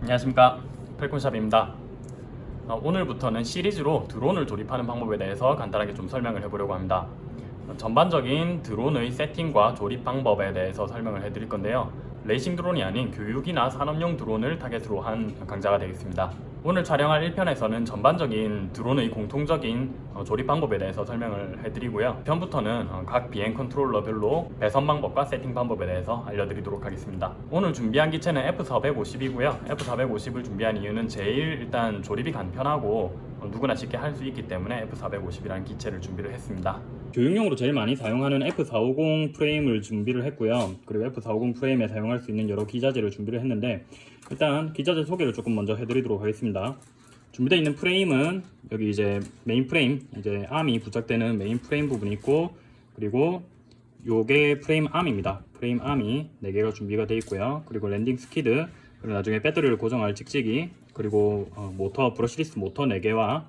안녕하십니까. 펠콘샵입니다. 어, 오늘부터는 시리즈로 드론을 조립하는 방법에 대해서 간단하게 좀 설명을 해보려고 합니다. 어, 전반적인 드론의 세팅과 조립 방법에 대해서 설명을 해드릴 건데요. 레이싱 드론이 아닌 교육이나 산업용 드론을 타겟으로 한 강좌가 되겠습니다 오늘 촬영할 1편에서는 전반적인 드론의 공통적인 어, 조립 방법에 대해서 설명을 해드리고요. 편부터는 어, 각 비행 컨트롤러별로 배선 방법과 세팅 방법에 대해서 알려드리도록 하겠습니다. 오늘 준비한 기체는 F450이고요. F450을 준비한 이유는 제일 일단 조립이 간편하고 어, 누구나 쉽게 할 수 있기 때문에 F450이라는 기체를 준비를 했습니다. 교육용으로 제일 많이 사용하는 F450 프레임을 준비를 했고요. 그리고 F450 프레임에 사용할 수 있는 여러 기자재를 준비를 했는데 일단 기자재 소개를 조금 먼저 해드리도록 하겠습니다. 준비되어 있는 프레임은 여기 이제 메인 프레임 이제 arm이 부착되는 메인 프레임 부분이 있고 그리고 요게 프레임 arm입니다. 프레임 arm이 4개가 준비가 되어 있고요. 그리고 landing skid 그리고 나중에 배터리를 고정할 찍찍이 그리고 어, 모터 brushless 모터 4개와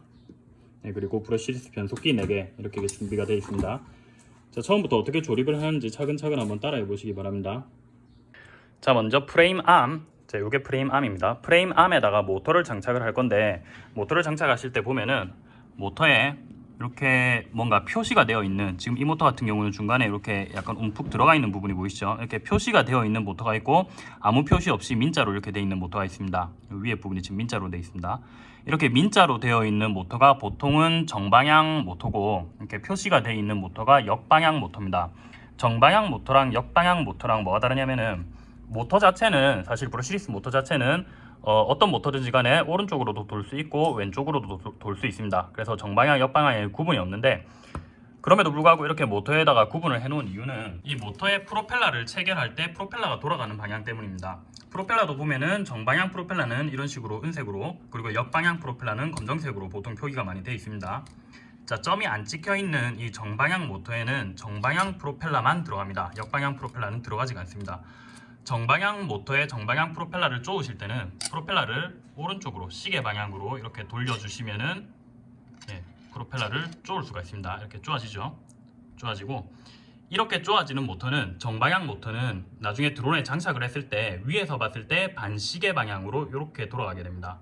네, 그리고 brushless 변속기 4개 이렇게 준비가 되어 있습니다. 자 처음부터 어떻게 조립을 하는지 차근차근 한번 따라해 보시기 바랍니다. 자 먼저 프레임 arm 자, 요게 프레임 arm입니다. 프레임 arm에다가 모터를 장착을 할 건데 모터를 장착하실 때 보면은 모터에 이렇게 뭔가 표시가 되어 있는 지금 이 모터 같은 경우는 중간에 이렇게 약간 움푹 들어가 있는 부분이 보이시죠? 이렇게 표시가 되어 있는 모터가 있고 아무 표시 없이 민자로 이렇게 되어 있는 모터가 있습니다. 위에 부분이 지금 민자로 되어 있습니다. 이렇게 민자로 되어 있는 모터가 보통은 정방향 모터고 이렇게 표시가 되어 있는 모터가 역방향 모터입니다. 정방향 모터랑 역방향 모터랑 뭐가 다르냐면은 모터 자체는 사실 brushless 모터 자체는 어떤 모터든지 간에 오른쪽으로도 돌 수 있고 왼쪽으로도 돌 수 있습니다. 그래서 정방향, 역방향에 구분이 없는데 그럼에도 불구하고 이렇게 모터에다가 구분을 해놓은 이유는 이 모터의 프로펠러를 체결할 때 프로펠러가 돌아가는 방향 때문입니다. 프로펠러도 보면은 정방향 프로펠러는 이런 식으로 은색으로 그리고 역방향 프로펠러는 검정색으로 보통 표기가 많이 되어 있습니다. 자 점이 안 찍혀 있는 이 정방향 모터에는 정방향 프로펠러만 들어갑니다. 역방향 프로펠러는 들어가지 않습니다. 정방향 모터의 정방향 프로펠러를 쪼으실 때는 프로펠러를 오른쪽으로 시계 방향으로 이렇게 돌려주시면은 예, 프로펠러를 쪼을 수가 있습니다. 이렇게 쪼아지죠. 쪼아지고 이렇게 쪼아지는 모터는 정방향 모터는 나중에 드론에 장착을 했을 때 위에서 봤을 때 반시계 방향으로 이렇게 돌아가게 됩니다.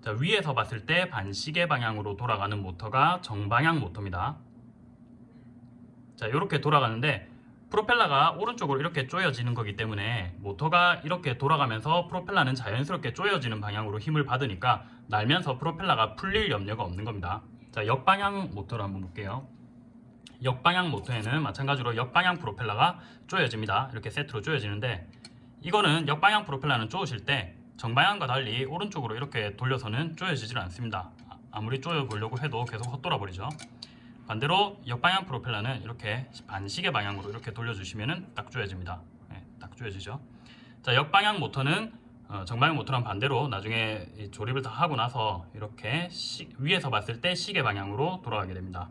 자, 위에서 봤을 때 반시계 방향으로 돌아가는 모터가 정방향 모터입니다. 자, 이렇게 돌아가는데 프로펠러가 오른쪽으로 이렇게 조여지는 거기 때문에 모터가 이렇게 돌아가면서 프로펠러는 자연스럽게 조여지는 방향으로 힘을 받으니까 날면서 프로펠러가 풀릴 염려가 없는 겁니다. 자, 역방향 모터를 한번 볼게요. 역방향 모터에는 마찬가지로 역방향 프로펠러가 조여집니다. 이렇게 세트로 조여지는데 이거는 역방향 프로펠러는 조으실 때 정방향과 달리 오른쪽으로 이렇게 돌려서는 조여지질 않습니다. 아무리 조여 보려고 해도 계속 헛돌아 버리죠. 반대로 역방향 프로펠러는 이렇게 반시계 방향으로 이렇게 돌려주시면 딱 조여집니다. 네, 딱 조여지죠. 자, 역방향 모터는 어, 정방향 모터랑 반대로 나중에 조립을 다 하고 나서 이렇게 시, 위에서 봤을 때 시계 방향으로 돌아가게 됩니다.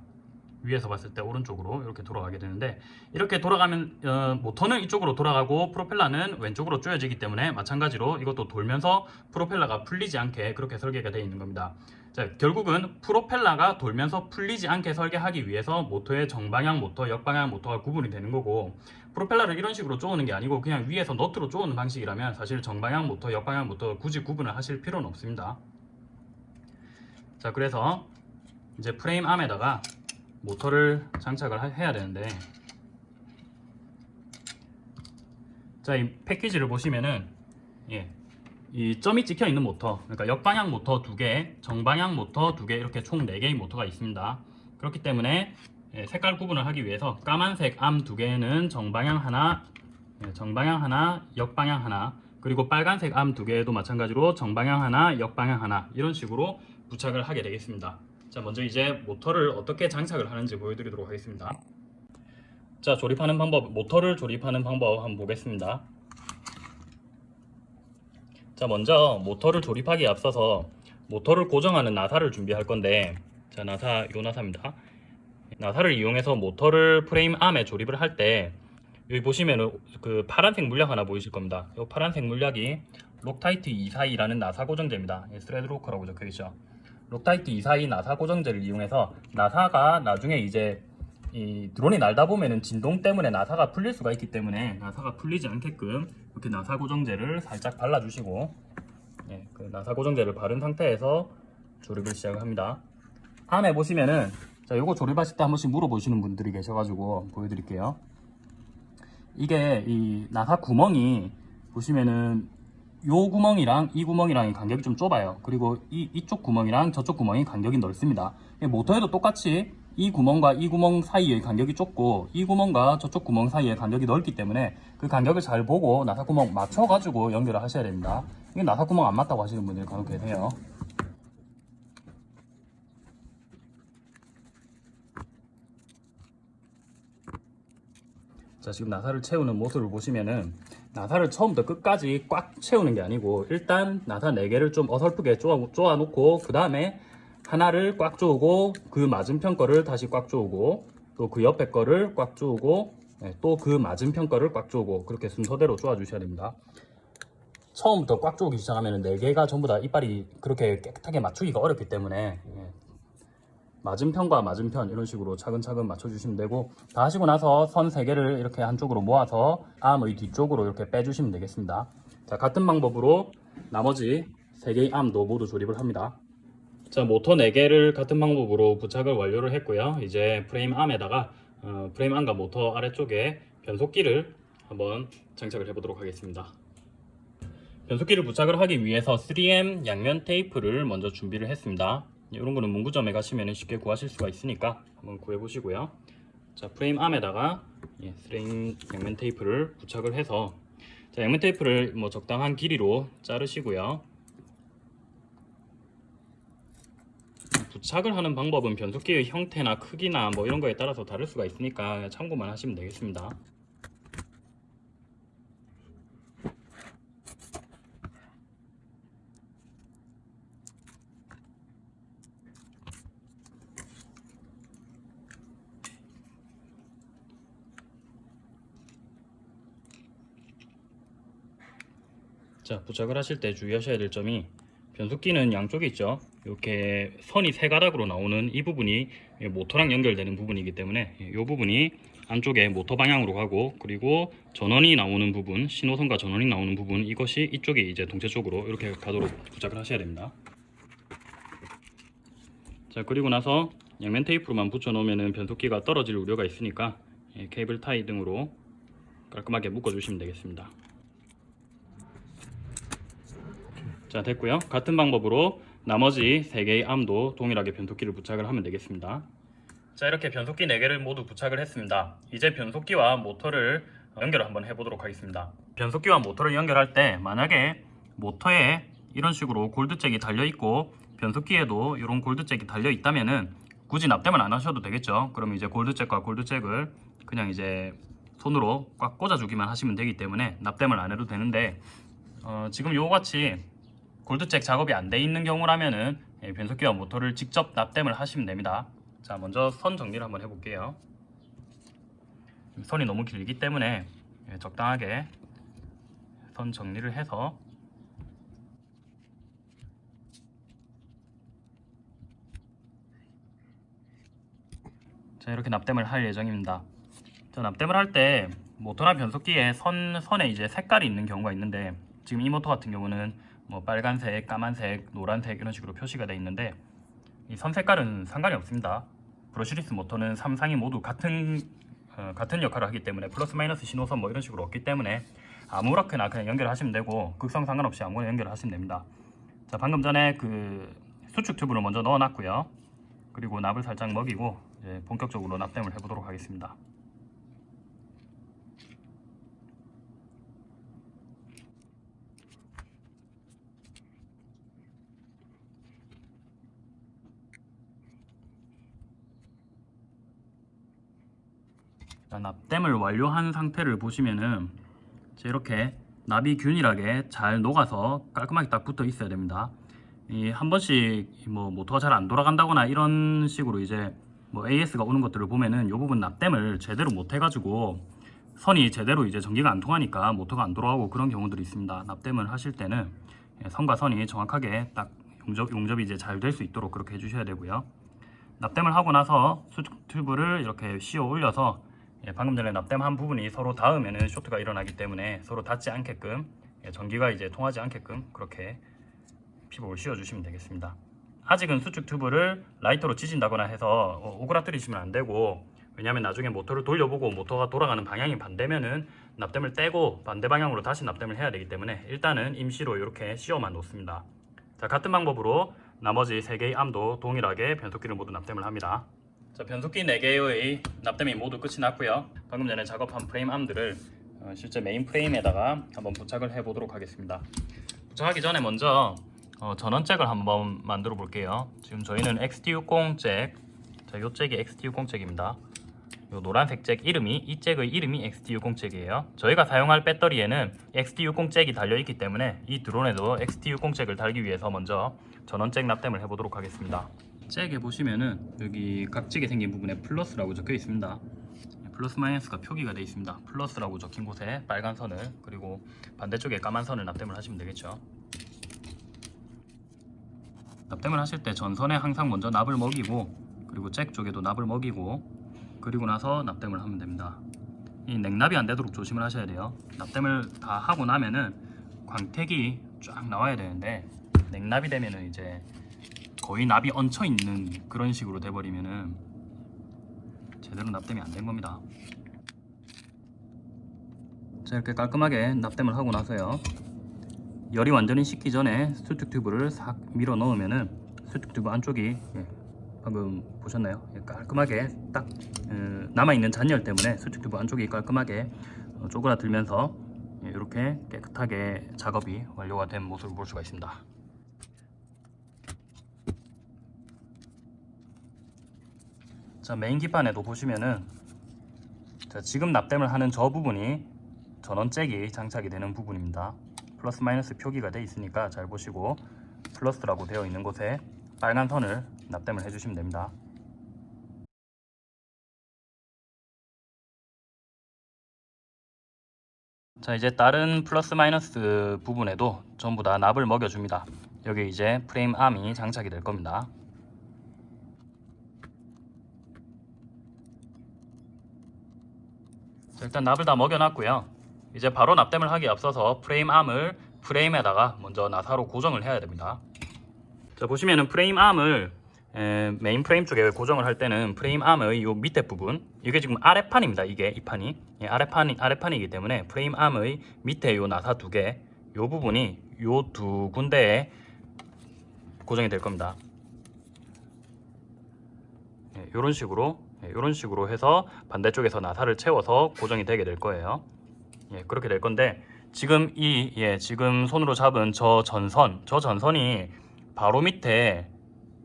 위에서 봤을 때 오른쪽으로 이렇게 돌아가게 되는데 이렇게 돌아가면 어, 모터는 이쪽으로 돌아가고 프로펠러는 왼쪽으로 조여지기 때문에 마찬가지로 이것도 돌면서 프로펠러가 풀리지 않게 그렇게 설계가 되어 있는 겁니다. 자, 결국은 프로펠러가 돌면서 풀리지 않게 설계하기 위해서 모터의 정방향 모터, 역방향 모터가 구분이 되는 거고 프로펠러를 이런 식으로 쪼는 게 아니고 그냥 위에서 너트로 쪼는 방식이라면 사실 정방향 모터, 역방향 모터 굳이 구분을 하실 필요는 없습니다. 자, 그래서 이제 프레임 arm에다가 모터를 장착을 해야 되는데 자, 이 패키지를 보시면은 예, 이 점이 찍혀 있는 모터 그러니까 역방향 모터 두개 정방향 모터 두개 이렇게 총 4개의 모터가 있습니다. 그렇기 때문에 예, 색깔 구분을 하기 위해서 까만색 arm 두 개는 정방향 하나 예, 정방향 하나 역방향 하나 그리고 빨간색 arm 두 개도 마찬가지로 정방향 하나 역방향 하나 이런 식으로 부착을 하게 되겠습니다. 자 먼저 이제 모터를 어떻게 장착을 하는지 보여드리도록 하겠습니다. 자 조립하는 방법 모터를 조립하는 방법 한번 보겠습니다 자 먼저 모터를 조립하기에 앞서서 모터를 고정하는 나사를 준비할 건데 자 나사 요 나사입니다. 나사를 이용해서 모터를 프레임 arm에 조립을 할 때 여기 보시면 그 파란색 물약 하나 보이실 겁니다. 이 파란색 물약이 록타이트 242라는 나사 고정제입니다. thread locker라고 적혀 있죠. 록타이트 242 나사 고정제를 이용해서 나사가 나중에 이제 이 드론이 날다 보면은 진동 때문에 나사가 풀릴 수가 있기 때문에 나사가 풀리지 않게끔 이렇게 나사 고정제를 살짝 발라주시고 예, 그 나사 고정제를 바른 상태에서 조립을 시작합니다. 다음에 보시면은 자 요거 조립하실 때 한 번씩 물어보시는 분들이 계셔가지고 보여드릴게요. 이게 이 나사 구멍이 보시면은 요 구멍이랑 이 구멍이랑 간격이 좀 좁아요. 그리고 이, 이쪽 구멍이랑 저쪽 구멍이 간격이 넓습니다. 모터에도 똑같이 이 구멍과 이 구멍 사이의 간격이 좁고 이 구멍과 저쪽 구멍 사이의 간격이 넓기 때문에 그 간격을 잘 보고 나사 구멍 맞춰 가지고 연결을 하셔야 됩니다. 이게 나사 구멍 안 맞다고 하시는 분들이 간혹 계세요. 자 지금 나사를 채우는 모습을 보시면은 나사를 처음부터 끝까지 꽉 채우는 게 아니고 일단 나사 4개를 좀 어설프게 쪼아, 쪼아 놓고 그 다음에 하나를 꽉 조우고 그 맞은편 거를 다시 꽉 조우고 또 그 옆에 거를 꽉 조우고 네, 또그 맞은편 거를 꽉 조우고 그렇게 순서대로 쪼아 주셔야 됩니다. 처음부터 꽉 조우기 시작하면 4개가 전부 다 이빨이 그렇게 깨끗하게 맞추기가 어렵기 때문에 예, 맞은편과 맞은편 이런 식으로 차근차근 맞춰주시면 되고 다 하시고 나서 선 3개를 이렇게 한쪽으로 모아서 arm의 뒤쪽으로 이렇게 빼주시면 되겠습니다. 자 같은 방법으로 나머지 3개의 arm도 모두 조립을 합니다 자 모터 4개를 같은 방법으로 부착을 완료를 했고요. 이제 프레임 arm에다가 어, 프레임 arm과 모터 아래쪽에 변속기를 한번 장착을 해 보도록 하겠습니다. 변속기를 부착을 하기 위해서 3M 양면 테이프를 먼저 준비를 했습니다. 이런 거는 문구점에 가시면 쉽게 구하실 수가 있으니까 한번 구해 보시고요. 자 프레임 암에다가 예, 프레임 양면 테이프를 부착을 해서 자, 양면 테이프를 뭐 적당한 길이로 자르시고요 부착을 하는 방법은 변속기의 형태나 크기나 뭐 이런 거에 따라서 다를 수가 있으니까 참고만 하시면 되겠습니다. 자 부착을 하실 때 주의하셔야 될 점이 변속기는 양쪽에 있죠. 이렇게 선이 세 가닥으로 나오는 이 부분이 모터랑 연결되는 부분이기 때문에 이 부분이 안쪽에 모터 방향으로 가고 그리고 전원이 나오는 부분 신호선과 전원이 나오는 부분 이것이 이쪽에 이제 동체 쪽으로 이렇게 가도록 부착을 하셔야 됩니다. 자 그리고 나서 양면 테이프로만 붙여 놓으면 변속기가 떨어질 우려가 있으니까 케이블 타이 등으로 깔끔하게 묶어 주시면 되겠습니다 자 됐고요. 같은 방법으로 나머지 3개의 암도 동일하게 변속기를 부착을 하면 되겠습니다. 자 이렇게 변속기 4개를 모두 부착을 했습니다. 이제 변속기와 모터를 연결을 한번 해보도록 하겠습니다. 변속기와 모터를 연결할 때 만약에 모터에 이런 식으로 골드잭이 달려 있고 변속기에도 이런 골드잭이 달려 있다면 은 굳이 납땜을 안 하셔도 되겠죠? 그럼 이제 골드잭과 골드잭을 그냥 이제 손으로 꽉 꽂아 주기만 하시면 되기 때문에 납땜을 안 해도 되는데 어, 지금 요같이 골드잭 작업이 안 돼 있는 경우라면은 예, 변속기와 모터를 직접 납땜을 하시면 됩니다. 자 먼저 선 정리를 한번 해볼게요. 선이 너무 길기 때문에 예, 적당하게 선 정리를 해서 자 이렇게 납땜을 할 예정입니다. 자 납땜을 할 때 모터나 변속기에 선, 선에 이제 색깔이 있는 경우가 있는데 지금 이 모터 같은 경우는 뭐 빨간색, 까만색, 노란색 이런 식으로 표시가 되어 있는데 이 선 색깔은 상관이 없습니다. 브러쉬리스 모터는 3상이 모두 같은 어, 같은 역할을 하기 때문에 플러스 마이너스 신호선 뭐 이런 식으로 없기 때문에 아무렇게나 그냥 연결하시면 되고 극성 상관없이 아무거나 연결하시면 됩니다. 자 방금 전에 그 수축 튜브를 먼저 넣어놨고요. 그리고 납을 살짝 먹이고 본격적으로 납땜을 해보도록 하겠습니다. 자, 납땜을 완료한 상태를 보시면은 이렇게 납이 균일하게 잘 녹아서 깔끔하게 딱 붙어 있어야 됩니다. 이 한 번씩 뭐 모터가 잘 안 돌아간다거나 이런 식으로 이제 뭐 AS가 오는 것들을 보면은 이 부분 납땜을 제대로 못 해가지고 선이 제대로 이제 전기가 안 통하니까 모터가 안 돌아가고 그런 경우들이 있습니다. 납땜을 하실 때는 선과 선이 정확하게 딱 용접, 용접이 이제 잘 될 수 있도록 그렇게 해주셔야 되고요. 납땜을 하고 나서 수축 튜브를 이렇게 씌워 올려서 예, 방금 전에 납땜한 부분이 서로 닿으면 쇼트가 일어나기 때문에 서로 닿지 않게끔 예, 전기가 이제 통하지 않게끔 그렇게 피복을 씌워주시면 되겠습니다. 아직은 수축 튜브를 라이터로 지진다거나 해서 어, 오그라뜨리시면 안 되고 왜냐하면 나중에 모터를 돌려보고 모터가 돌아가는 방향이 반대면은 납땜을 떼고 반대 방향으로 다시 납땜을 해야 되기 때문에 일단은 임시로 이렇게 씌워만 놓습니다. 자 같은 방법으로 나머지 3개의 arm도 동일하게 변속기를 모두 납땜을 합니다. 자 변속기 4개의 납땜이 모두 끝이 났고요. 방금 전에 작업한 프레임 arm들을 어, 실제 메인 프레임에다가 한번 부착을 해 보도록 하겠습니다. 부착하기 전에 먼저 어, 전원 잭을 한번 만들어 볼게요. 지금 저희는 XT60 잭, 자, 요 잭이 XT60 잭입니다. 요 노란색 잭 이름이 이 잭의 이름이 XT60 잭이에요. 저희가 사용할 배터리에는 XT60 잭이 달려 있기 때문에 이 드론에도 XT60 잭을 달기 위해서 먼저 전원 잭 납땜을 해보도록 하겠습니다. 잭에 보시면은 여기 각지게 생긴 부분에 플러스라고 적혀 있습니다. 플러스 마이너스가 표기가 되어 있습니다. 플러스라고 적힌 곳에 빨간 선을 그리고 반대쪽에 까만 선을 납땜을 하시면 되겠죠. 납땜을 하실 때 전선에 항상 먼저 납을 먹이고 그리고 잭 쪽에도 납을 먹이고 그리고 나서 납땜을 하면 됩니다. 이 냉납이 안 되도록 조심을 하셔야 돼요. 납땜을 다 하고 나면은 광택이 쫙 나와야 되는데 냉납이 되면은 이제 거의 납이 얹혀 있는 그런 식으로 돼버리면은 제대로 납땜이 안 된 겁니다. 자 이렇게 깔끔하게 납땜을 하고 나서요. 열이 완전히 식기 전에 수축 튜브를 싹 밀어 넣으면은 수축 튜브 안쪽이 예, 방금 보셨나요? 예, 깔끔하게 딱 어, 남아있는 잔열 때문에 수축 튜브 안쪽이 깔끔하게 어, 쪼그라들면서 예, 이렇게 깨끗하게 작업이 완료가 된 모습을 볼 수가 있습니다. 자 메인 기판에도 보시면은 자, 지금 납땜을 하는 저 부분이 전원 잭이 장착이 되는 부분입니다. 플러스 마이너스 표기가 되어 있으니까 잘 보시고 플러스라고 되어 있는 곳에 빨간 선을 납땜을 해주시면 됩니다. 자 이제 다른 플러스 마이너스 부분에도 전부 다 납을 먹여줍니다. 여기 이제 프레임 arm이 장착이 될 겁니다. 일단 납을 다 먹여놨고요. 이제 바로 납땜을 하기 앞서서 프레임 arm을 프레임에다가 먼저 나사로 고정을 해야 됩니다. 자 보시면은 프레임 arm을 에, 메인 프레임 쪽에 고정을 할 때는 프레임 arm의 요 밑에 부분 이게 지금 아래판입니다. 이게 이 판이 예, 아래판이 아래판이기 때문에 프레임 arm의 밑에 요 나사 두 개 요 부분이 요 두 군데에 고정이 될 겁니다. 예, 요런 식으로 예, 이런 식으로 해서 반대쪽에서 나사를 채워서 고정이 되게 될 거예요. 예, 그렇게 될 건데 지금 이 예, 지금 손으로 잡은 저 전선, 저 전선이 바로 밑에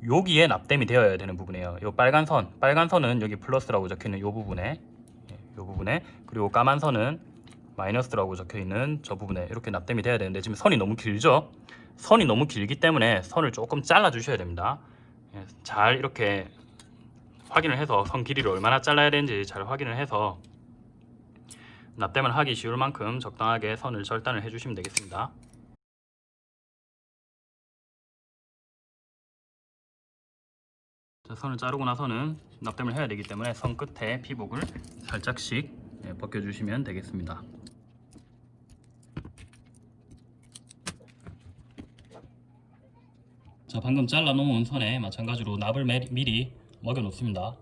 여기에 납땜이 되어야 되는 부분이에요. 요 빨간 선, 빨간 선은 여기 플러스라고 적혀 있는 요 부분에, 예, 요 부분에, 그리고 까만 선은 마이너스라고 적혀 있는 저 부분에 이렇게 납땜이 돼야 되는데 지금 선이 너무 길죠? 선이 너무 길기 때문에 선을 조금 잘라 주셔야 됩니다. 예, 잘 이렇게 확인을 해서 선 길이를 얼마나 잘라야 되는지 잘 확인을 해서 납땜을 하기 쉬울 만큼 적당하게 선을 절단을 해주시면 되겠습니다. 자, 선을 자르고 나서는 납땜을 해야 되기 때문에 선 끝에 피복을 살짝씩 예, 벗겨주시면 되겠습니다. 자 방금 잘라 놓은 선에 마찬가지로 납을 매- 미리 먹여 놓습니다.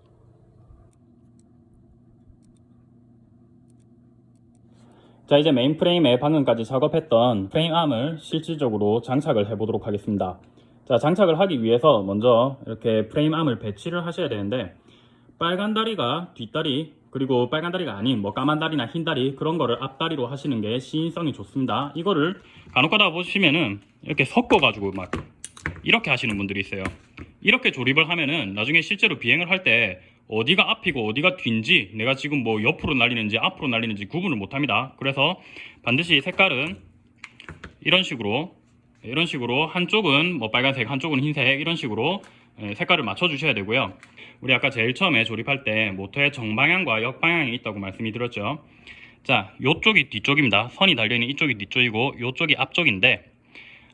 자 이제 메인 프레임에 방금까지 작업했던 프레임 arm을 실질적으로 장착을 해 보도록 하겠습니다. 자 장착을 하기 위해서 먼저 이렇게 프레임 arm을 배치를 하셔야 되는데 빨간 다리가 뒷다리 그리고 빨간 다리가 아닌 뭐 까만 다리나 흰 다리 그런 거를 앞다리로 하시는 게 시인성이 좋습니다. 이거를 간혹 가다 보시면은 이렇게 섞어 가지고 막 이렇게 하시는 분들이 있어요. 이렇게 조립을 하면은 나중에 실제로 비행을 할 때 어디가 앞이고 어디가 뒤인지 내가 지금 뭐 옆으로 날리는지 앞으로 날리는지 구분을 못 합니다. 그래서 반드시 색깔은 이런 식으로 이런 식으로 한쪽은 뭐 빨간색 한쪽은 흰색 이런 식으로 예, 색깔을 맞춰 주셔야 되고요. 우리 아까 제일 처음에 조립할 때 모터의 정방향과 역방향이 있다고 말씀이 드렸죠. 자, 요쪽이 뒤쪽입니다. 선이 달려있는 이쪽이 뒤쪽이고 요쪽이 앞쪽인데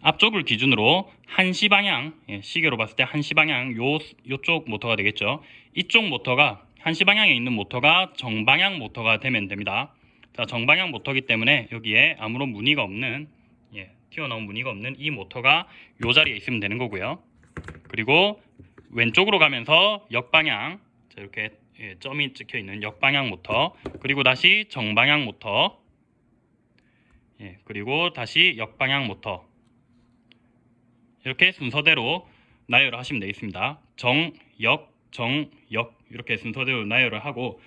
앞쪽을 기준으로 한시 방향 예, 시계로 봤을 때 한시 방향 요 요쪽 모터가 되겠죠. 이쪽 모터가 한시 방향에 있는 모터가 정방향 모터가 되면 됩니다. 자 정방향 모터기 때문에 여기에 아무런 무늬가 없는 예, 튀어나온 무늬가 없는 이 모터가 이 자리에 있으면 되는 거고요. 그리고 왼쪽으로 가면서 역방향 자, 이렇게 예, 점이 찍혀 있는 역방향 모터 그리고 다시 정방향 모터 예, 그리고 다시 역방향 모터 이렇게 순서대로 나열을 하시면 되겠습니다. 정, 역, 정, 역 이렇게 순서대로 나열을 하고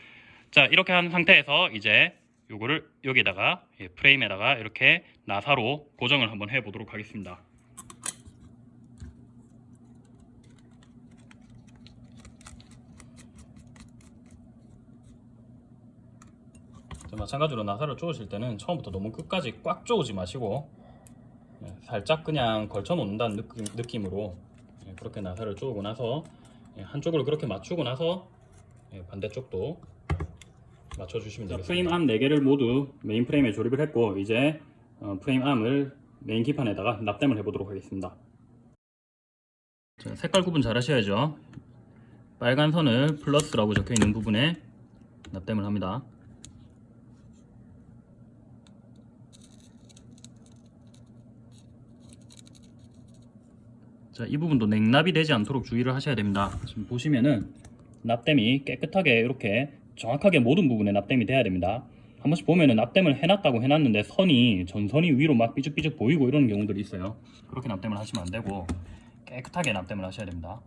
자 이렇게 한 상태에서 이제 요거를 여기다가 예, 프레임에다가 이렇게 나사로 고정을 한번 해보도록 하겠습니다. 자, 마찬가지로 나사를 쪼으실 때는 처음부터 너무 끝까지 꽉 쪼으지 마시고 예, 살짝 그냥 걸쳐 놓는다는 느낌, 느낌으로 예, 그렇게 나사를 쪼고 나서 예, 한쪽으로 그렇게 맞추고 나서 예, 반대쪽도 맞춰주시면 되겠습니다. 프레임 arm 4개를 모두 메인 프레임에 조립을 했고 이제 어, 프레임 arm을 메인 기판에다가 납땜을 해보도록 하겠습니다. 자, 색깔 구분 잘 하셔야죠. 빨간 선을 플러스라고 적혀 있는 부분에 납땜을 합니다. 자, 이 부분도 냉납이 되지 않도록 주의를 하셔야 됩니다. 지금 보시면은 납땜이 깨끗하게 이렇게 정확하게 모든 부분에 납땜이 돼야 됩니다. 한 번씩 보면은 납땜을 해놨다고 해놨는데 선이 전선이 위로 막 삐죽삐죽 보이고 이런 경우들이 있어요. 그렇게 납땜을 하시면 안 되고 깨끗하게 납땜을 하셔야 됩니다.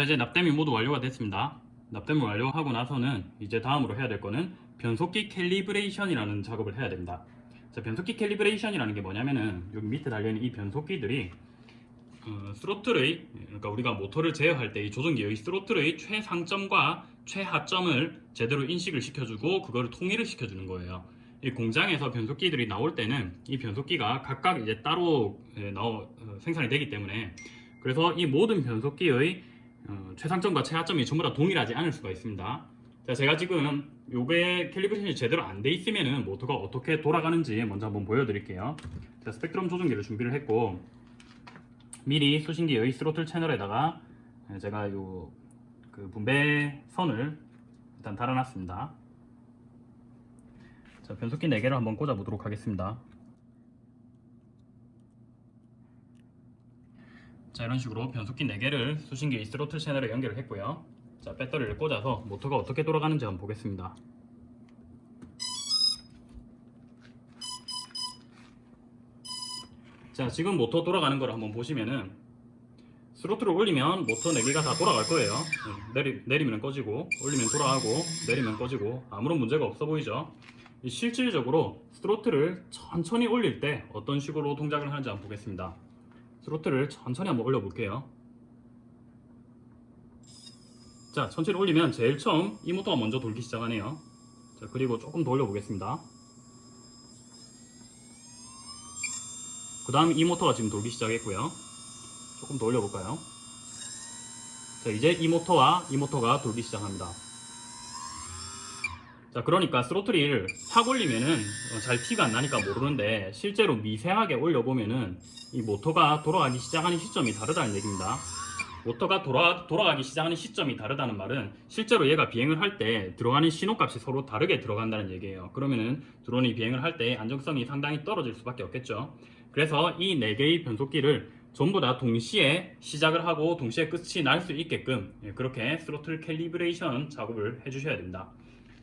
자 이제 납땜이 모두 완료가 됐습니다. 납땜을 완료하고 나서는 이제 다음으로 해야 될 거는 변속기 calibration이라는 작업을 해야 됩니다. 자 변속기 calibration이라는 게 뭐냐면은 여기 밑에 달려있는 이 변속기들이 어, 스로틀의 그러니까 우리가 모터를 제어할 때 이 조종기의 스로틀의 최상점과 최하점을 제대로 인식을 시켜주고 그거를 통일을 시켜주는 거예요. 이 공장에서 변속기들이 나올 때는 이 변속기가 각각 이제 따로 예, 나오, 어, 생산이 되기 때문에 그래서 이 모든 변속기의 어, 최상점과 최하점이 전부 다 동일하지 않을 수가 있습니다. 자, 제가 지금 요게 calibration이 제대로 안 돼 있으면은 모터가 어떻게 돌아가는지 먼저 한번 보여드릴게요. 자, 스펙트럼 조종기를 준비를 했고 미리 수신기의 스로틀 채널에다가 제가 요 그 분배 선을 일단 달아놨습니다. 자, 변속기 4개를 한번 꽂아 보도록 하겠습니다. 자 이런 식으로 변속기 4개를 수신기 스로틀 채널에 연결을 했고요. 자 배터리를 꽂아서 모터가 어떻게 돌아가는지 한번 보겠습니다. 자 지금 모터 돌아가는 걸 한번 보시면은 스로틀을 올리면 모터 4개가 다 돌아갈 거예요. 네, 내리, 내리면 꺼지고 올리면 돌아가고 내리면 꺼지고 아무런 문제가 없어 보이죠? 실질적으로 스로틀을 천천히 올릴 때 어떤 식으로 동작을 하는지 한번 보겠습니다 스로틀을 천천히 한번 올려볼게요. 자 천천히 올리면 제일 처음 이 모터가 먼저 돌기 시작하네요. 자 그리고 조금 더 올려보겠습니다. 그 다음 이 모터가 지금 돌기 시작했고요. 조금 더 올려볼까요? 자 이제 이 모터와 이 모터가 돌기 시작합니다 자 그러니까 스로틀을 확 올리면은 어, 잘 티가 안 나니까 모르는데 실제로 미세하게 올려보면은 이 모터가 돌아가기 시작하는 시점이 다르다는 얘기입니다. 모터가 돌아, 돌아가기 시작하는 시점이 다르다는 말은 실제로 얘가 비행을 할 때 들어가는 신호값이 서로 다르게 들어간다는 얘기예요. 그러면은 드론이 비행을 할 때 안정성이 상당히 떨어질 수밖에 없겠죠. 그래서 이 4개의 변속기를 전부 다 동시에 시작을 하고 동시에 끝이 날 수 있게끔 예, 그렇게 스로틀 calibration 작업을 해주셔야 됩니다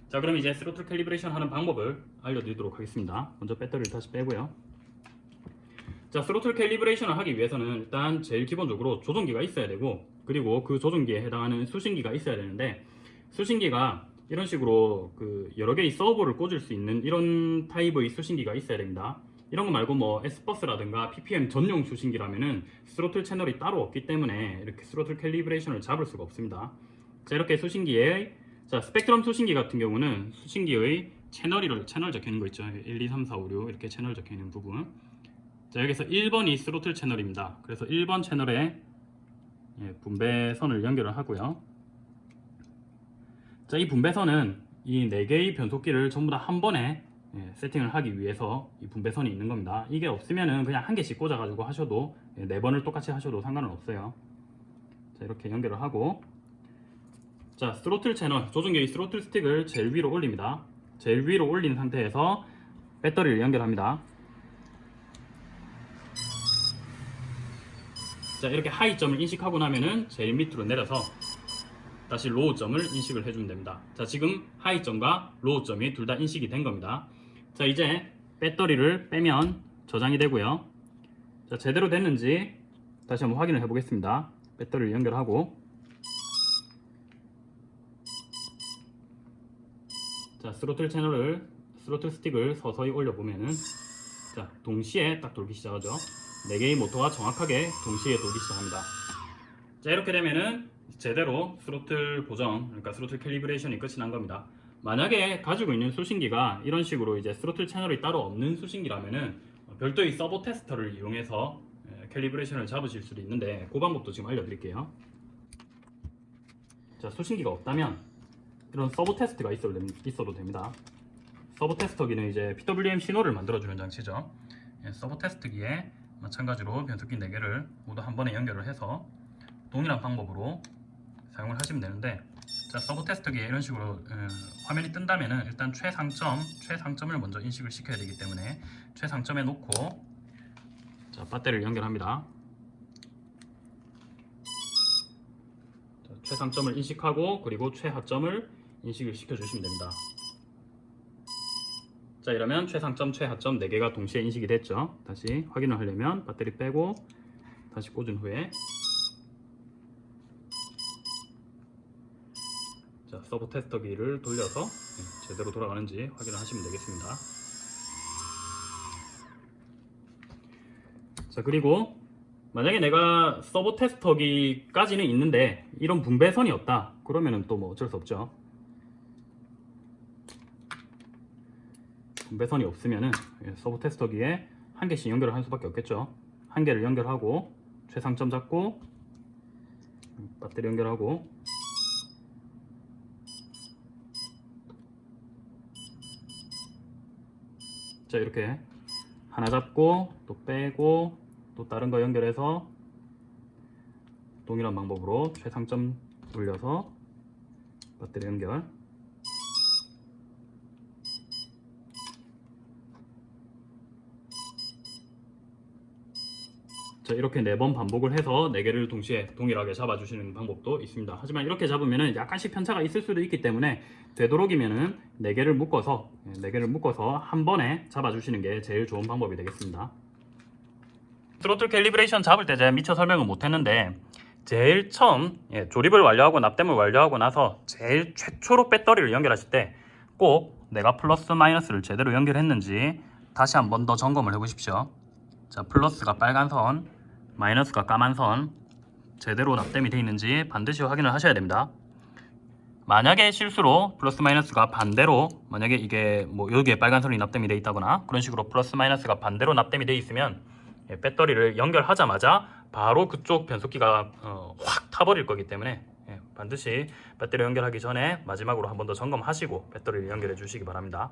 자 그럼 이제 스로틀 calibration 하는 방법을 알려드리도록 하겠습니다. 먼저 배터리를 다시 빼고요. 자 스로틀 calibration을 하기 위해서는 일단 제일 기본적으로 조종기가 있어야 되고 그리고 그 조종기에 해당하는 수신기가 있어야 되는데 수신기가 이런 식으로 그 여러 개의 서보를 꽂을 수 있는 이런 타입의 수신기가 있어야 됩니다. 이런 거 말고 뭐 SBUS라든가 PPM 전용 수신기라면은 스로틀 채널이 따로 없기 때문에 이렇게 스로틀 calibration을 잡을 수가 없습니다. 자 이렇게 수신기에 자 Spektrum 수신기 같은 경우는 수신기의 채널이 채널 적혀 있는 거 있죠. 1, 2, 3, 4, 5, 6 이렇게 채널 적혀 있는 부분. 자 여기서 1번이 스로틀 채널입니다. 그래서 1번 채널에 예, 분배선을 연결을 하고요. 자이 분배선은 이 4개의 변속기를 전부 다 한 번에 예, 세팅을 하기 위해서 이 분배선이 있는 겁니다. 이게 없으면은 그냥 한 개씩 꽂아 가지고 하셔도 예, 네 번을 똑같이 하셔도 상관은 없어요. 자 이렇게 연결을 하고 자 스로틀 채널 조종기의 스로틀 스틱을 제일 위로 올립니다. 제일 위로 올린 상태에서 배터리를 연결합니다. 자 이렇게 high점을 인식하고 나면은 제일 밑으로 내려서 다시 low점을 인식을 해주면 됩니다. 자 지금 high점과 low점이 둘 다 인식이 된 겁니다. 자 이제 배터리를 빼면 저장이 되고요. 자 제대로 됐는지 다시 한번 확인을 해 보겠습니다. 배터리를 연결하고 스로틀 채널을 스로틀 스틱을 서서히 올려보면은 자 동시에 딱 돌기 시작하죠. 4개의 모터가 정확하게 동시에 돌기 시작합니다. 자 이렇게 되면은 제대로 스로틀 보정 그러니까 throttle calibration이 끝이 난 겁니다. 만약에 가지고 있는 수신기가 이런 식으로 이제 스로틀 채널이 따로 없는 수신기라면은 어, 별도의 servo 테스터를 이용해서 에, calibration을 잡으실 수도 있는데 그 방법도 지금 알려드릴게요. 자 수신기가 없다면 이런 servo 테스터가 있어도, 됩니다. servo 테스터기는 이제 PWM 신호를 만들어주는 장치죠. 예, servo 테스트기에 마찬가지로 변속기 4개를 모두 한 번에 연결을 해서 동일한 방법으로 사용을 하시면 되는데 자 서버 테스트기에 이런 식으로 어, 화면이 뜬다면 은 일단 최상점 최상점을 먼저 인식을 시켜야 되기 때문에 최상점에 놓고 자 배터리를 연결합니다 자, 최상점을 인식하고 그리고 최하점을 인식을 시켜 주시면 됩니다. 자 이러면 최상점 최하점 4개가 동시에 인식이 됐죠? 다시 확인을 하려면 배터리 빼고 다시 꽂은 후에. 자 서버 테스터기를 돌려서 네, 제대로 돌아가는지 확인을 하시면 되겠습니다. 자 그리고 만약에 내가 서버 테스터기까지는 있는데 이런 분배선이 없다. 그러면은 또 뭐 어쩔 수 없죠 분배선이 없으면은 예, 서버 테스터기에 한 개씩 연결을 할 수밖에 없겠죠. 한 개를 연결하고 최상점 잡고 음, 배터리 연결하고 자 이렇게 하나 잡고 또 빼고 또 다른 거 연결해서 동일한 방법으로 최상점 올려서 배터리 연결 자 이렇게 네번 반복을 해서 네 개를 동시에 동일하게 잡아주시는 방법도 있습니다. 하지만 이렇게 잡으면 약간씩 편차가 있을 수도 있기 때문에 되도록이면은 네 개를 묶어서 네 개를 묶어서 한 번에 잡아주시는 게 제일 좋은 방법이 되겠습니다. throttle calibration 잡을 때 제가 미처 설명을 못했는데 제일 처음 예, 조립을 완료하고 납땜을 완료하고 나서 제일 최초로 배터리를 연결하실 때 꼭 내가 플러스 마이너스를 제대로 연결했는지 다시 한 번 더 점검을 해보십시오. 자 플러스가 빨간 선 마이너스가 까만 선 제대로 납땜이 되어 있는지 반드시 확인을 하셔야 됩니다. 만약에 실수로 플러스 마이너스가 반대로 만약에 이게 뭐 여기에 빨간 선이 납땜이 되어 있다거나 그런 식으로 플러스 마이너스가 반대로 납땜이 되어 있으면 예, 배터리를 연결하자마자 바로 그쪽 변속기가 어, 확 타버릴 거기 때문에 예, 반드시 배터리 연결하기 전에 마지막으로 한 번 더 점검하시고 배터리를 연결해 주시기 바랍니다.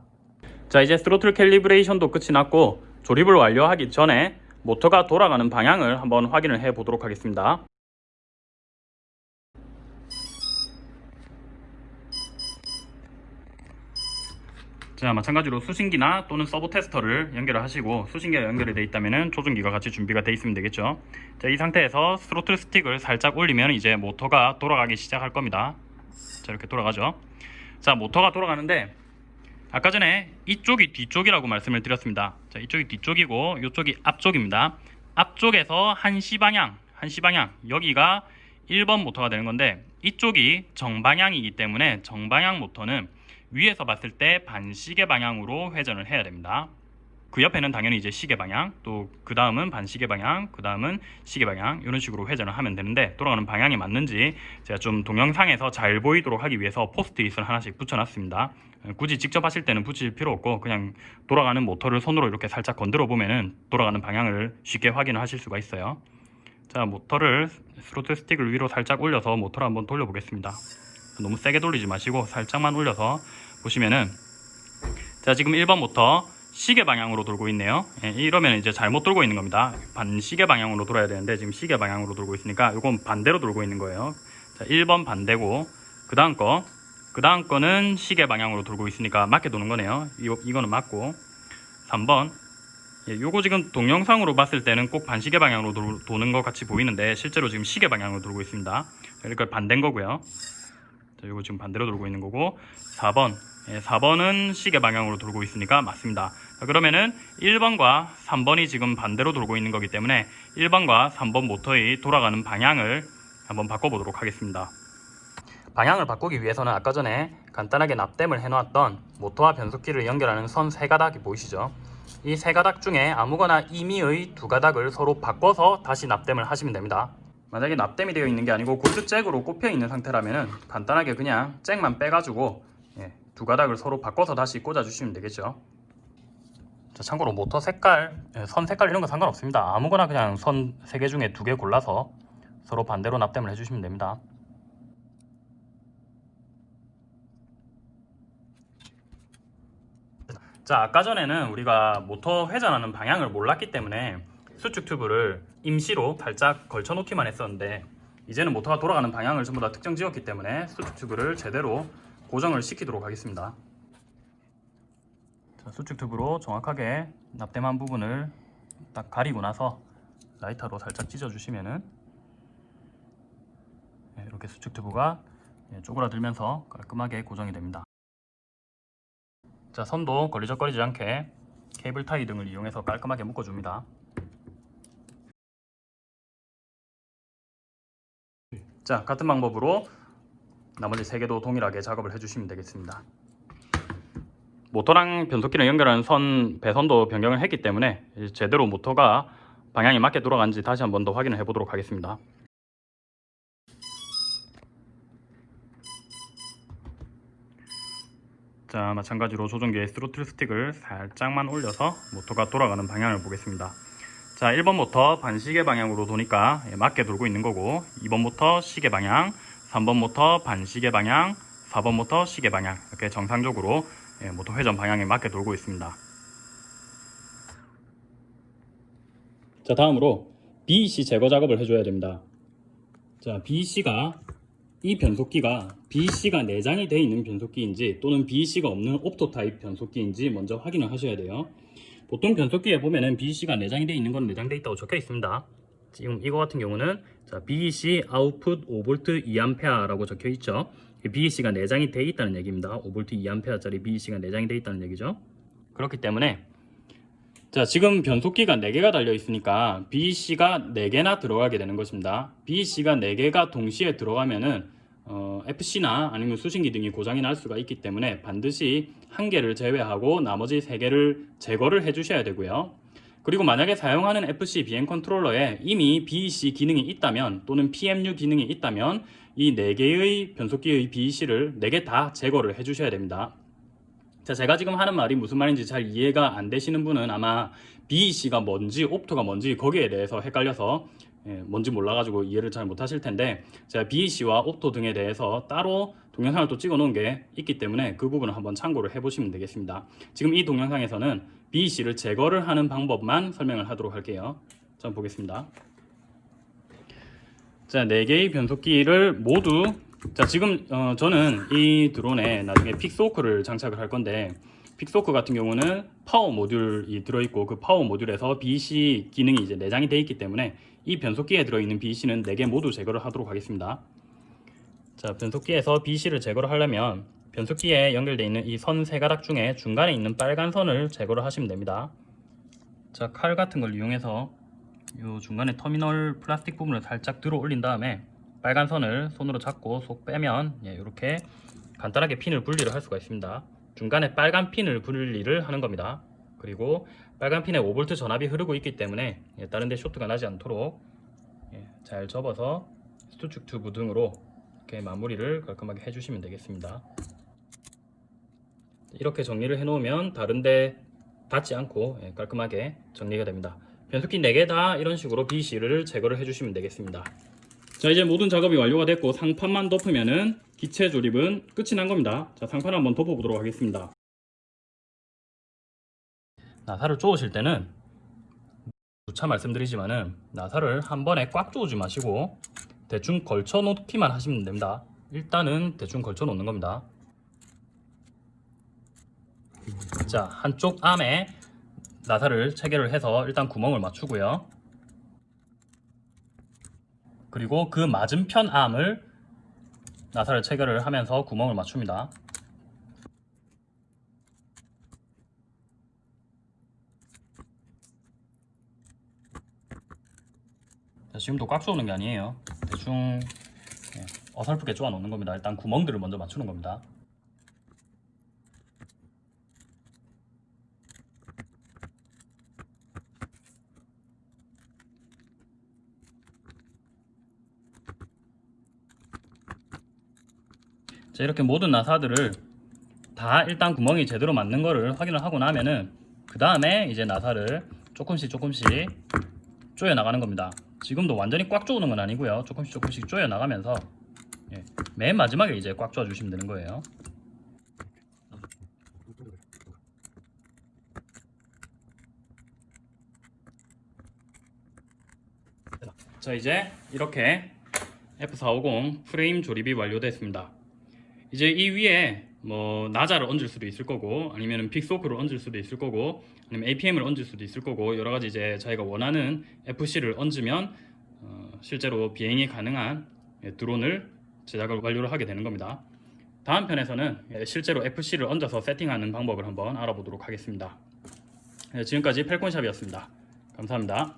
자 이제 throttle calibration도 끝이 났고 조립을 완료하기 전에 모터가 돌아가는 방향을 한번 확인을 해 보도록 하겠습니다. 자 마찬가지로 수신기나 또는 servo 테스터를 연결을 하시고 수신기가 연결이 되어 있다면 조종기가 같이 준비가 되어 있으면 되겠죠. 자 이 상태에서 스로틀 스틱을 살짝 올리면 이제 모터가 돌아가기 시작할 겁니다. 자 이렇게 돌아가죠. 자 모터가 돌아가는데 아까 전에 이쪽이 뒤쪽이라고 말씀을 드렸습니다 자 이쪽이 뒤쪽이고 이쪽이 앞쪽입니다 앞쪽에서 한시 방향 한시 방향 여기가 1번 모터가 되는 건데 이쪽이 정방향이기 때문에 정방향 모터는 위에서 봤을 때 반시계 방향으로 회전을 해야 됩니다. 그 옆에는 당연히 이제 시계 방향, 또 그 다음은 반시계 방향, 그 다음은 시계 방향 이런 식으로 회전을 하면 되는데 돌아가는 방향이 맞는지 제가 좀 동영상에서 잘 보이도록 하기 위해서 포스트잇을 하나씩 붙여놨습니다. 굳이 직접 하실 때는 붙일 필요 없고 그냥 돌아가는 모터를 손으로 이렇게 살짝 건드려 보면은 돌아가는 방향을 쉽게 확인을 하실 수가 있어요. 자 모터를 스로틀 스틱을 위로 살짝 올려서 모터를 한번 돌려보겠습니다. 너무 세게 돌리지 마시고 살짝만 올려서 보시면은 자 지금 1번부터 시계 방향으로 돌고 있네요. 예, 이러면 이제 잘못 돌고 있는 겁니다. 반시계 방향으로 돌아야 되는데 지금 시계 방향으로 돌고 있으니까 이건 반대로 돌고 있는 거예요. 자 1번 반대고 그 다음 거 그 다음 거는 시계 방향으로 돌고 있으니까 맞게 도는 거네요. 이거, 이거는 맞고. 3번. 예, 요거 지금 동영상으로 봤을 때는 꼭 반시계 방향으로 도, 도는 것 같이 보이는데 실제로 지금 시계 방향으로 돌고 있습니다. 그러니까 반대인 거고요 자, 요거 지금 반대로 돌고 있는 거고 4번 예, 4번은 시계 방향으로 돌고 있으니까 맞습니다 자, 그러면은 1번과 3번이 지금 반대로 돌고 있는 거기 때문에 1번과 3번 모터의 돌아가는 방향을 한번 바꿔보도록 하겠습니다 방향을 바꾸기 위해서는 아까 전에 간단하게 납땜을 해놓았던 모터와 변속기를 연결하는 선 세 가닥이 보이시죠? 이 세 가닥 중에 아무거나 임의의 두 가닥을 서로 바꿔서 다시 납땜을 하시면 됩니다. 만약에 납땜이 되어 있는 게 아니고 골드 잭으로 꼽혀 있는 상태라면 간단하게 그냥 잭만 빼가지고 예, 두 가닥을 서로 바꿔서 다시 꽂아주시면 되겠죠. 자, 참고로 모터 색깔, 예, 선 색깔 이런 거 상관없습니다. 아무거나 그냥 선세개 중에 두개 골라서 서로 반대로 납땜을 해주시면 됩니다. 자 아까 전에는 우리가 모터 회전하는 방향을 몰랐기 때문에 수축 튜브를 임시로 발짝 걸쳐 놓기만 했었는데 이제는 모터가 돌아가는 방향을 전부 다 특정 지었기 때문에 수축 튜브를 제대로 고정을 시키도록 하겠습니다. 자, 수축 튜브로 정확하게 납땜한 부분을 딱 가리고 나서 라이터로 살짝 찢어 주시면은 네, 이렇게 수축 튜브가 예, 쪼그라들면서 깔끔하게 고정이 됩니다. 자 선도 걸리적거리지 않게 케이블 타이 등을 이용해서 깔끔하게 묶어줍니다 자 같은 방법으로 나머지 세 개도 동일하게 작업을 해주시면 되겠습니다. 모터랑 변속기를 연결하는 선 배선도 변경을 했기 때문에 제대로 모터가 방향이 맞게 돌아간지 다시 한 번 더 확인을 해 보도록 하겠습니다. 자 마찬가지로 조종기의 스로틀 스틱을 살짝만 올려서 모터가 돌아가는 방향을 보겠습니다 자 1번 모터 반시계 방향으로 도니까 예, 맞게 돌고 있는 거고 2번 모터 시계 방향 3번 모터 반시계 방향 4번 모터 시계 방향 이렇게 정상적으로 예, 모터 회전 방향에 맞게 돌고 있습니다 자 다음으로 BEC 제거 작업을 해줘야 됩니다 자 BEC가 이 변속기가 BEC가 내장이 되어 있는 변속기인지 또는 BEC가 없는 opto 타입 변속기인지 먼저 확인을 하셔야 돼요. 보통 변속기에 보면은 BEC가 내장이 되어 있는 건 내장되어 있다고 적혀 있습니다. 지금 이거 같은 경우는 자, BEC 아웃풋 5V 2A라고 적혀 있죠. BEC가 내장이 되어 있다는 얘기입니다. 5V 2A짜리 BEC가 내장이 되어 있다는 얘기죠. 그렇기 때문에 자 지금 변속기가 4개가 달려 있으니까 BEC가 4개나 들어가게 되는 것입니다. BEC가 4개가 동시에 들어가면은 어, FC나 아니면 수신기 등이 고장이 날 수가 있기 때문에 반드시 한 개를 제외하고 나머지 세 개를 제거를 해 주셔야 되고요. 그리고 만약에 사용하는 FC BM 컨트롤러에 이미 BEC 기능이 있다면 또는 PMU 기능이 있다면 이 4개의 변속기의 BEC를 4개 다 제거를 해 주셔야 됩니다. 자, 제가 지금 하는 말이 무슨 말인지 잘 이해가 안 되시는 분은 아마 BEC가 뭔지 옵토가 뭔지 거기에 대해서 헷갈려서 예, 뭔지 몰라가지고 이해를 잘 못하실 텐데 제가 BEC와 옵토 등에 대해서 따로 동영상을 또 찍어 놓은 게 있기 때문에 그 부분을 한번 참고를 해보시면 되겠습니다. 지금 이 동영상에서는 BEC를 제거를 하는 방법만 설명을 하도록 할게요. 자, 보겠습니다. 자, 4개의 변속기를 모두 자, 지금 어, 저는 이 드론에 나중에 Pixhawk를 장착을 할 건데 Pixhawk 같은 경우는 파워 모듈이 들어있고 그 파워 모듈에서 BEC 기능이 이제 내장이 되어 있기 때문에 이 변속기에 들어있는 BEC는 4개 모두 제거를 하도록 하겠습니다. 자, 변속기에서 BEC를 제거를 하려면 변속기에 연결되어 있는 이 선 세 가닥 중에 중간에 있는 빨간 선을 제거를 하시면 됩니다. 자, 칼 같은 걸 이용해서 이 중간에 터미널 플라스틱 부분을 살짝 들어 올린 다음에 빨간 선을 손으로 잡고 쏙 빼면 이렇게 예, 간단하게 핀을 분리를 할 수가 있습니다. 중간에 빨간 핀을 분리를 하는 겁니다. 그리고 빨간 핀에 5V 전압이 흐르고 있기 때문에 예, 다른 데 쇼트가 나지 않도록 예, 잘 접어서 수축 튜브 등으로 이렇게 마무리를 깔끔하게 해주시면 되겠습니다. 이렇게 정리를 해놓으면 다른 데 닿지 않고 예, 깔끔하게 정리가 됩니다. 변속기 4개 다 이런 식으로 BC를 제거를 해주시면 되겠습니다. 자 이제 모든 작업이 완료가 됐고 상판만 덮으면은 기체 조립은 끝이 난 겁니다 자 상판 한번 덮어 보도록 하겠습니다 나사를 쪼으실 때는 누차 말씀드리지만은 나사를 한 번에 꽉 쪼으지 마시고 대충 걸쳐 놓기만 하시면 됩니다. 일단은 대충 걸쳐 놓는 겁니다. 자, 한쪽 암에 나사를 체결을 해서 일단 구멍을 맞추고요. 그리고 그 맞은편 암을 나사를 체결을 하면서 구멍을 맞춥니다. 지금도 꽉 조는 게 아니에요. 대충 예, 어설프게 쪼아 놓는 겁니다. 일단 구멍들을 먼저 맞추는 겁니다. 자, 이렇게 모든 나사들을 다 일단 구멍이 제대로 맞는 거를 확인을 하고 나면은 그 다음에 이제 나사를 조금씩 조금씩 조여 나가는 겁니다. 지금도 완전히 꽉 조는 건 아니고요. 조금씩 조금씩 조여 나가면서 예, 맨 마지막에 이제 꽉 조아 주시면 되는 거예요. 자 이제 이렇게 F450 프레임 조립이 완료됐습니다. 이제 이 위에 뭐 나자를 얹을 수도 있을 거고 아니면 빅소크를 얹을 수도 있을 거고 아니면 APM을 얹을 수도 있을 거고 여러 가지 이제 자기가 원하는 FC를 얹으면 어, 실제로 비행이 가능한 예, 드론을 제작을 완료를 하게 되는 겁니다. 다음 편에서는 예, 실제로 FC를 얹어서 세팅하는 방법을 한번 알아보도록 하겠습니다. 예, 지금까지 펠콘샵이었습니다. 감사합니다.